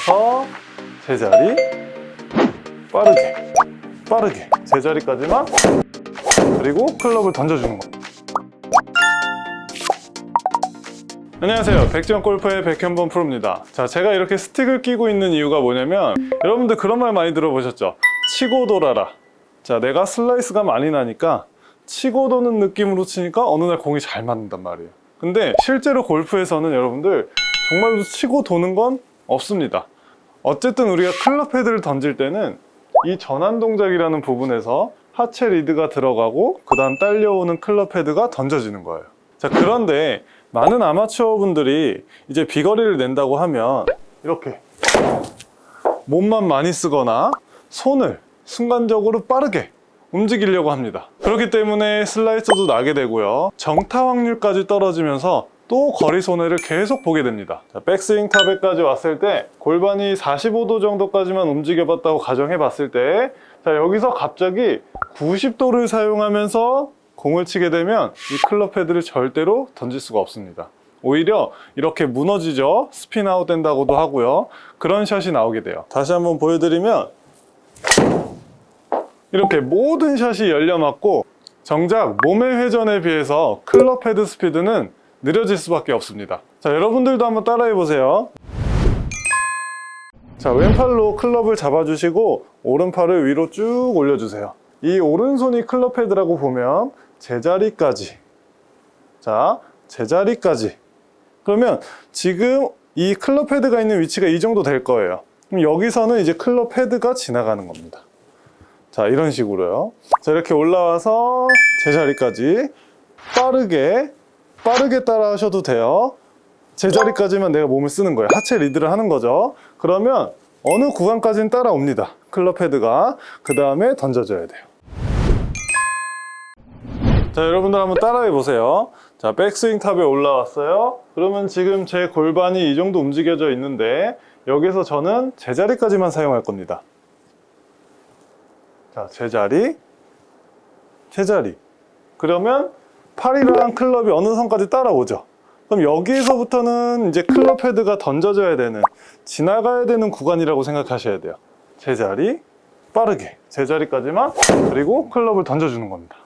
올라와서 제자리 빠르게 빠르게 제자리까지만 그리고 클럽을 던져주는 거. 안녕하세요. 백지영 골프의 백현범 프로입니다. 자 제가 이렇게 스틱을 끼고 있는 이유가 뭐냐면 여러분들 그런 말 많이 들어보셨죠? 치고 돌아라. 자 내가 슬라이스가 많이 나니까 치고 도는 느낌으로 치니까 어느 날 공이 잘 맞는단 말이에요. 근데 실제로 골프에서는 여러분들 정말로 치고 도는 건 없습니다 어쨌든 우리가 클럽 헤드를 던질 때는 이 전환 동작이라는 부분에서 하체 리드가 들어가고 그 다음 딸려오는 클럽 헤드가 던져지는 거예요. 자 그런데 많은 아마추어 분들이 이제 비거리를 낸다고 하면 이렇게 몸만 많이 쓰거나 손을 순간적으로 빠르게 움직이려고 합니다. 그렇기 때문에 슬라이스도 나게 되고요. 정타 확률까지 떨어지면서 또 거리 손해를 계속 보게 됩니다. 자, 백스윙 탑에까지 왔을 때 골반이 45도 정도까지만 움직여 봤다고 가정해 봤을 때 자, 여기서 갑자기 90도를 사용하면서 공을 치게 되면 이 클럽 헤드를 절대로 던질 수가 없습니다. 오히려 이렇게 무너지죠. spin out 된다고도 하고요. 그런 샷이 나오게 돼요. 다시 한번 보여드리면 이렇게 모든 샷이 열려 맞고 정작 몸의 회전에 비해서 클럽 헤드 스피드는 느려질 수밖에 없습니다. 자 여러분들도 한번 따라해 보세요. 자 왼팔로 클럽을 잡아주시고 오른팔을 위로 쭉 올려주세요. 이 오른손이 클럽 헤드라고 보면 제자리까지. 자 제자리까지. 그러면 지금 이 클럽 헤드가 있는 위치가 이 정도 될 거예요. 그럼 여기서는 이제 클럽 헤드가 지나가는 겁니다. 자 이런 식으로요. 자 이렇게 올라와서 제자리까지 빠르게 빠르게 따라 하셔도 돼요. 제자리까지만 내가 몸을 쓰는 거예요. 하체 리드를 하는 거죠. 그러면 어느 구간까지는 따라옵니다. 클럽 헤드가. 그 다음에 던져줘야 돼요. 자 여러분들 한번 따라해 보세요. 자 백스윙 탑에 올라왔어요. 그러면 지금 제 골반이 이 정도 움직여져 있는데 여기서 저는 제자리까지만 사용할 겁니다. 자 제자리. 제자리. 그러면 팔이랑 클럽이 어느 선까지 따라오죠. 그럼 여기에서부터는 이제 클럽 헤드가 던져져야 되는 지나가야 되는 구간이라고 생각하셔야 돼요. 제자리 빠르게. 제자리까지만 그리고 클럽을 던져주는 겁니다.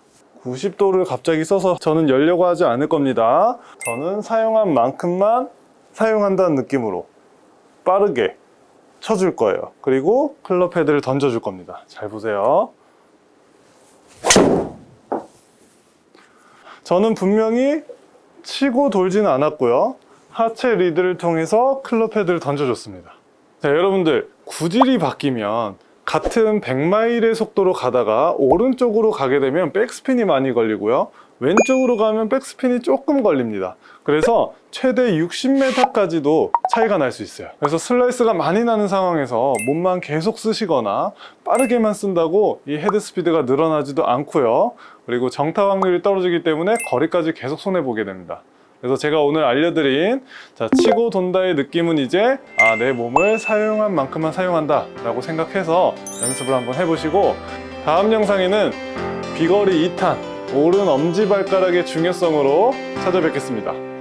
90도를 갑자기 써서 저는 열려고 하지 않을 겁니다. 저는 사용한 만큼만 사용한다는 느낌으로 빠르게 쳐줄 거예요. 그리고 클럽 헤드를 던져줄 겁니다. 잘 보세요 저는 분명히 치고 돌지는 않았고요. 하체 리드를 통해서 클럽 헤드를 던져줬습니다. 자 여러분들 구질이 바뀌면 같은 100마일의 속도로 가다가 오른쪽으로 가게 되면 백스핀이 많이 걸리고요. 왼쪽으로 가면 백스핀이 조금 걸립니다. 그래서 최대 60m까지도 차이가 날 수 있어요. 그래서 슬라이스가 많이 나는 상황에서 몸만 계속 쓰시거나 빠르게만 쓴다고 이 헤드 스피드가 늘어나지도 않고요. 그리고 정타 확률이 떨어지기 때문에 거리까지 계속 손해보게 됩니다 그래서 제가 오늘 알려드린 자, 치고 돈다의 느낌은 이제 아, 내 몸을 사용한 만큼만 사용한다 라고 생각해서 연습을 한번 해보시고 다음 영상에는 비거리 2탄 오른 엄지발가락의 중요성으로 찾아뵙겠습니다